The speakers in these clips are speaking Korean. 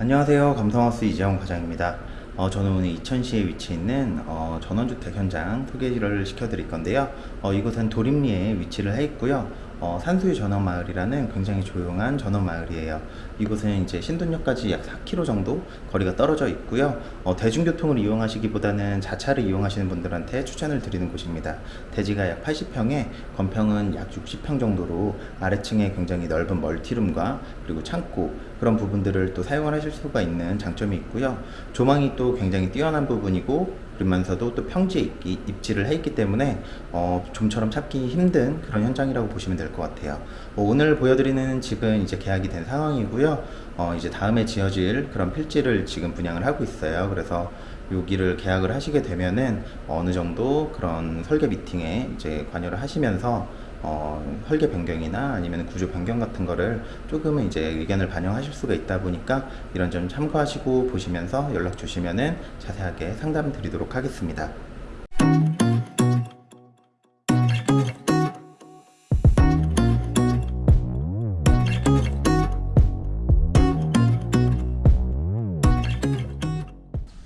안녕하세요. 감성하우스 이재영 과장입니다. 어, 저는 오늘 이천시에 위치해 있는 어, 전원주택 현장 소개를 시켜드릴 건데요. 어, 이곳은 도림리에 위치를 해 있고요. 어, 산수유 전원마을이라는 굉장히 조용한 전원마을이에요. 이곳은 이제 신돈역까지 약 4km 정도 거리가 떨어져 있고요. 어, 대중교통을 이용하시기보다는 자차를 이용하시는 분들한테 추천을 드리는 곳입니다. 대지가 약 80평에 건평은 약 60평 정도로 아래층에 굉장히 넓은 멀티룸과 그리고 창고 그런 부분들을 또 사용을 하실 수가 있는 장점이 있고요. 조망이 또 굉장히 뛰어난 부분이고 그러면서도 또 평지에 있기, 입지를 해 있기 때문에 어, 좀처럼 찾기 힘든 그런 현장이라고 보시면 될 것 같아요. 어, 오늘 보여드리는 집은 이제 계약이 된 상황이고요. 어, 이제 다음에 지어질 그런 필지를 지금 분양을 하고 있어요. 그래서 여기를 계약을 하시게 되면은 어느 정도 그런 설계 미팅에 이제 관여를 하시면서 어, 설계 변경이나 아니면 구조 변경 같은 거를 조금은 이제 의견을 반영하실 수가 있다 보니까 이런 점 참고하시고 보시면서 연락 주시면은 자세하게 상담 드리도록 하겠습니다.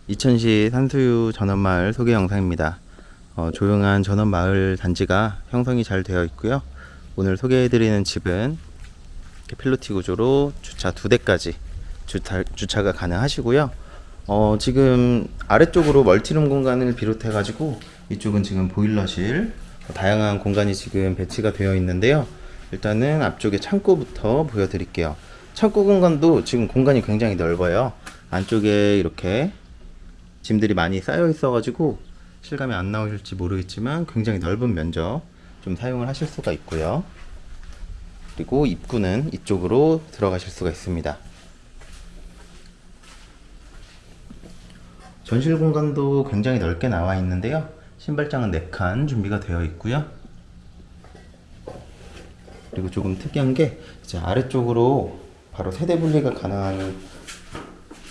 이천시 산수유 전원마을 소개 영상입니다. 어, 조용한 전원 마을 단지가 형성이 잘 되어 있고요. 오늘 소개해드리는 집은 필로티 구조로 주차 두 대까지 주차, 주차 가 가능하시고요. 어, 지금 아래쪽으로 멀티룸 공간을 비롯해 가지고 이쪽은 지금 보일러실 다양한 공간이 지금 배치가 되어 있는데요. 일단은 앞쪽에 창고부터 보여드릴게요. 창고 공간도 지금 공간이 굉장히 넓어요. 안쪽에 이렇게 짐들이 많이 쌓여 있어 가지고 실감이 안 나오실지 모르겠지만 굉장히 넓은 면적 좀 사용을 하실 수가 있고요. 그리고 입구는 이쪽으로 들어가실 수가 있습니다. 전실 공간도 굉장히 넓게 나와 있는데요. 신발장은 4칸 준비가 되어 있고요. 그리고 조금 특이한 게 이제 아래쪽으로 바로 세대 분리가 가능한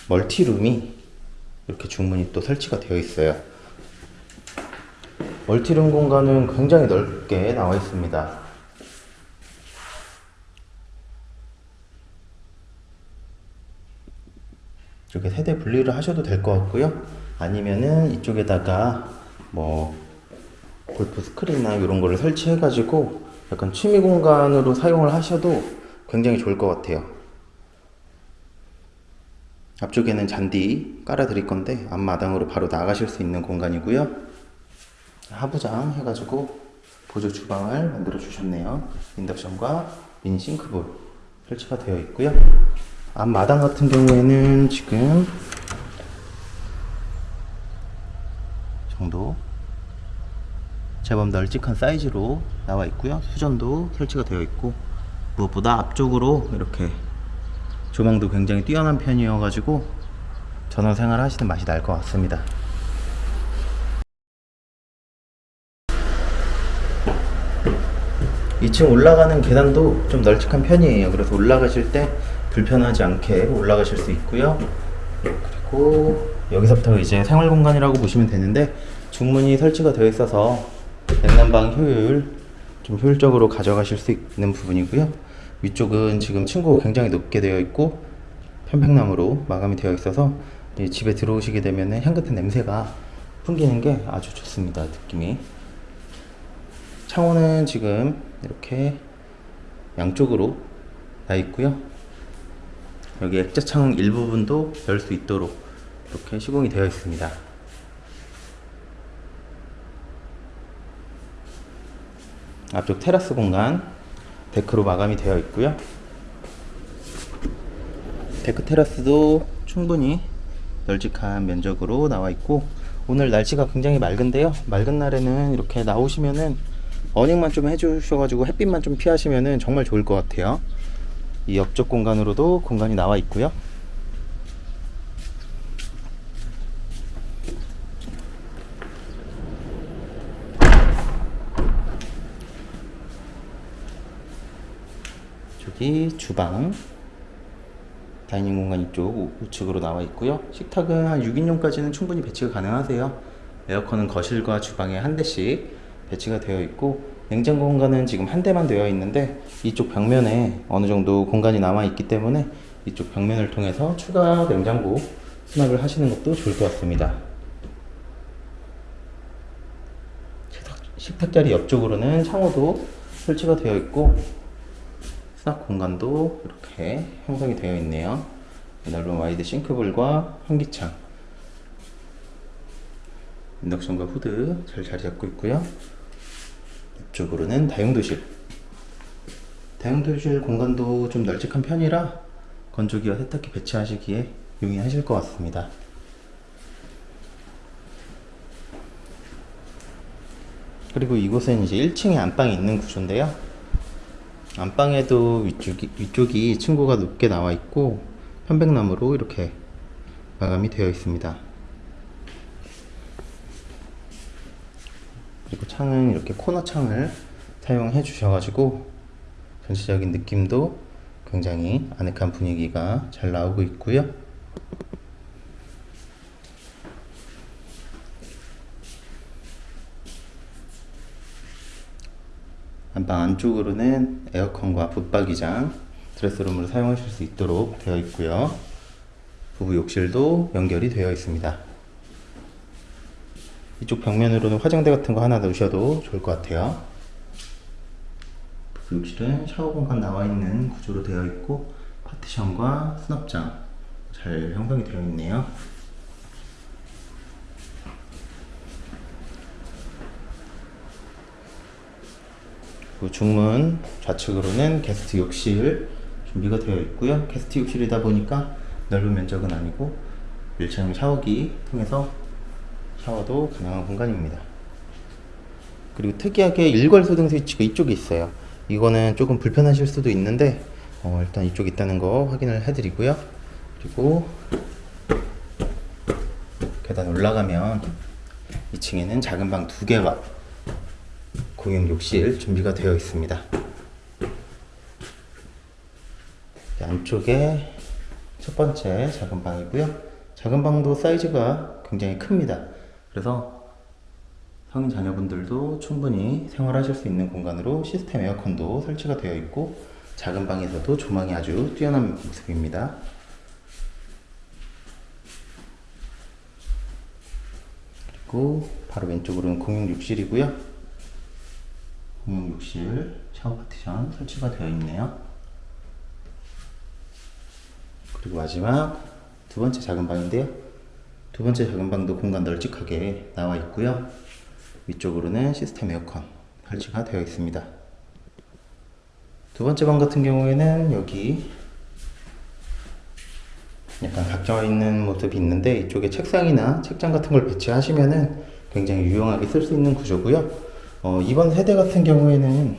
멀티룸이 이렇게 중문이 또 설치가 되어 있어요. 멀티룸 공간은 굉장히 넓게 나와 있습니다. 이렇게 세대 분리를 하셔도 될 것 같고요. 아니면은 이쪽에다가 뭐 골프 스크린이나 이런 거를 설치해 가지고 약간 취미 공간으로 사용을 하셔도 굉장히 좋을 것 같아요. 앞쪽에는 잔디 깔아 드릴 건데 앞마당으로 바로 나가실 수 있는 공간이고요. 하부장 해가지고 보조 주방을 만들어 주셨네요. 인덕션과 미니 싱크볼 설치가 되어 있고요. 앞마당 같은 경우에는 지금 정도 제법 널찍한 사이즈로 나와 있고요. 수전도 설치가 되어 있고 무엇보다 앞쪽으로 이렇게 조망도 굉장히 뛰어난 편이어가지고 전원 생활 하시는 맛이 날 것 같습니다. 2층 올라가는 계단도 좀 널찍한 편이에요. 그래서 올라가실 때 불편하지 않게 올라가실 수 있고요. 그리고 여기서부터 이제 생활 공간이라고 보시면 되는데 중문이 설치가 되어 있어서 냉난방 효율 좀 효율적으로 가져가실 수 있는 부분이고요. 위쪽은 지금 층고가 굉장히 높게 되어 있고 편백나무로 마감이 되어 있어서 집에 들어오시게 되면 향긋한 냄새가 풍기는 게 아주 좋습니다. 느낌이. 창호는 지금 이렇게 양쪽으로 나 있고요. 여기 액자 창 일부분도 열 수 있도록 이렇게 시공이 되어 있습니다. 앞쪽 테라스 공간 데크로 마감이 되어 있고요. 데크 테라스도 충분히 널찍한 면적으로 나와 있고 오늘 날씨가 굉장히 맑은데요. 맑은 날에는 이렇게 나오시면은 어닝만 좀 해주셔가지고 햇빛만 좀 피하시면은 정말 좋을 것 같아요. 이 옆쪽 공간으로도 공간이 나와 있고요. 저기 주방 다이닝 공간 이쪽 우측으로 나와 있고요. 식탁은 한 6인용까지는 충분히 배치가 가능하세요. 에어컨은 거실과 주방에 한 대씩 배치가 되어 있고 냉장고 공간은 지금 한 대만 되어 있는데 이쪽 벽면에 어느 정도 공간이 남아 있기 때문에 이쪽 벽면을 통해서 추가 냉장고 수납을 하시는 것도 좋을 것 같습니다. 식탁, 식탁 자리 옆쪽으로는 창호도 설치가 되어 있고 수납 공간도 이렇게 형성이 되어 있네요. 넓은 와이드 싱크볼과 환기창, 인덕션과 후드 잘 자리 잡고 있고요. 이쪽으로는 다용도실. 다용도실 공간도 좀 널찍한 편이라 건조기와 세탁기 배치하시기에 용이하실 것 같습니다. 그리고 이곳은 이제 1층에 안방이 있는 구조인데요. 안방에도 위쪽이, 위쪽이 층고가 높게 나와 있고 편백나무로 이렇게 마감이 되어 있습니다. 그리고 창은 이렇게 코너 창을 사용해 주셔가지고 전체적인 느낌도 굉장히 아늑한 분위기가 잘 나오고 있고요. 안방 안쪽으로는 에어컨과 붙박이장, 드레스룸으로 사용하실 수 있도록 되어 있고요. 부부 욕실도 연결이 되어 있습니다. 이쪽 벽면으로는 화장대 같은 거 하나 넣으셔도 좋을 것 같아요. 부부 욕실은 샤워 공간 나와 있는 구조로 되어 있고 파티션과 수납장 잘 형성이 되어 있네요. 그 중문 좌측으로는 게스트 욕실 준비가 되어 있고요. 게스트 욕실이다 보니까 넓은 면적은 아니고 1층 샤워기 통해서 샤워도 가능한 공간입니다. 그리고 특이하게 일괄 소등 스위치가 이쪽에 있어요. 이거는 조금 불편하실 수도 있는데 어, 일단 이쪽 있다는 거 확인을 해드리고요. 그리고 계단 올라가면 2층에는 작은 방 두 개와 공용 욕실 준비가 되어 있습니다. 안쪽에 첫 번째 작은 방이고요. 작은 방도 사이즈가 굉장히 큽니다. 그래서 성인 자녀분들도 충분히 생활하실 수 있는 공간으로 시스템 에어컨도 설치가 되어 있고 작은 방에서도 조망이 아주 뛰어난 모습입니다. 그리고 바로 왼쪽으로는 공용 욕실이고요. 공용 욕실 샤워 파티션 설치가 되어 있네요. 그리고 마지막 두 번째 작은 방인데요. 두 번째 작은 방도 공간 널찍하게 나와 있고요. 위쪽으로는 시스템 에어컨 설치가 되어 있습니다. 두 번째 방 같은 경우에는 여기 약간 각져 있는 모습이 있는데 이쪽에 책상이나 책장 같은 걸 배치하시면은 굉장히 유용하게 쓸 수 있는 구조고요. 어, 이번 세대 같은 경우에는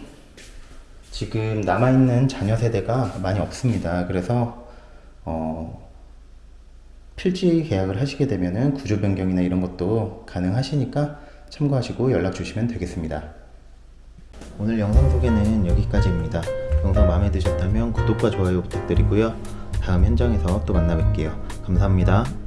지금 남아있는 자녀 세대가 많이 없습니다. 그래서 어, 필지 계약을 하시게 되면은 구조 변경이나 이런 것도 가능하시니까 참고하시고 연락 주시면 되겠습니다. 오늘 영상 소개는 여기까지입니다. 영상 마음에 드셨다면 구독과 좋아요 부탁드리고요. 다음 현장에서 또 만나 뵐게요. 감사합니다.